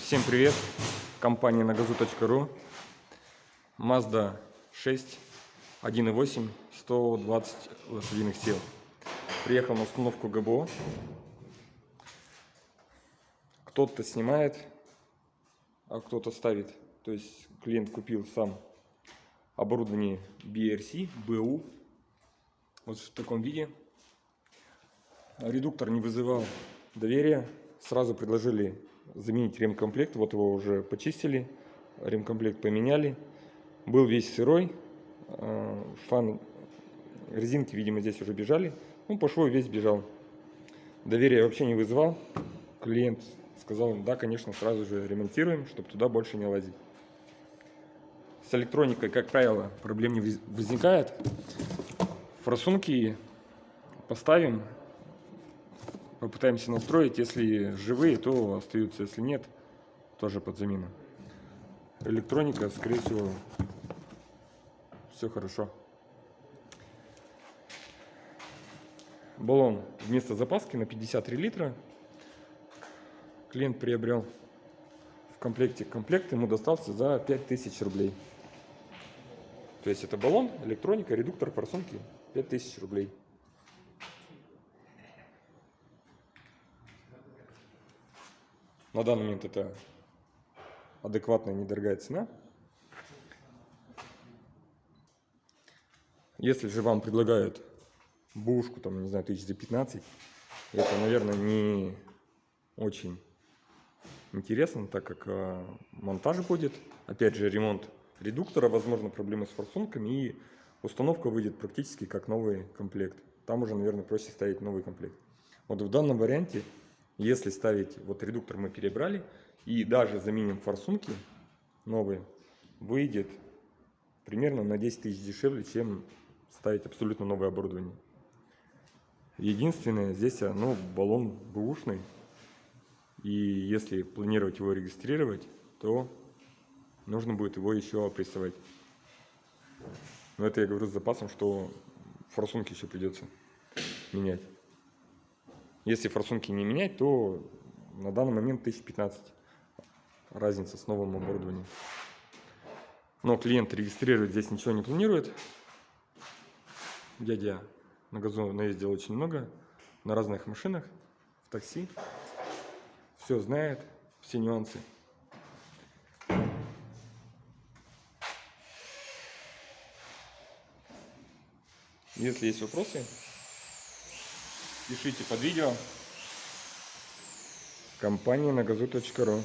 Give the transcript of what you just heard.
Всем привет! Компания нагазу.ру Mazda 6 1.8 120 лошадиных сил. Приехал на установку ГБО. Кто-то снимает, а кто-то ставит. То есть клиент купил сам оборудование BRC, BU. Вот в таком виде. Редуктор не вызывал доверия. Сразу предложили заменить ремкомплект. Вот его уже почистили, ремкомплект поменяли. Был весь сырой, э, фан, резинки, видимо, здесь уже бежали. Ну, по шву весь бежал. Доверия вообще не вызывал. Клиент сказал, да, конечно, сразу же ремонтируем, чтобы туда больше не лазить. С электроникой, как правило, проблем не возникает. Форсунки поставим, попытаемся настроить. Если живые, то остаются, если нет, тоже под замену. Электроника, скорее всего, все хорошо. Баллон вместо запаски на 53 литра. Клиент приобрел в комплекте. Комплект ему достался за 5000 рублей. То есть это баллон, электроника, редуктор, форсунки 5000 рублей. На данный момент это адекватная недорогая цена. Если же вам предлагают бушку, там, не знаю, тысяч за 15, это, наверное, не очень интересно, так как э, монтаж будет, опять же, ремонт редуктора, возможно, проблемы с форсунками, и установка выйдет практически как новый комплект. Там уже, наверное, проще ставить новый комплект. Вот в данном варианте если ставить, вот редуктор мы перебрали, и даже заменим форсунки новые, выйдет примерно на 10 тысяч дешевле, чем ставить абсолютно новое оборудование. Единственное, здесь ну, баллон бэушный, и если планировать его регистрировать, то нужно будет его еще опрессовать. Но это я говорю с запасом, что форсунки еще придется менять. Если форсунки не менять, то на данный момент 1015 разница с новым оборудованием. Но клиент регистрировать здесь ничего не планирует. Дядя на газу наездил очень много, на разных машинах, в такси. Все знает, все нюансы. Если есть вопросы, Пишите под видео. Компания на газу.ру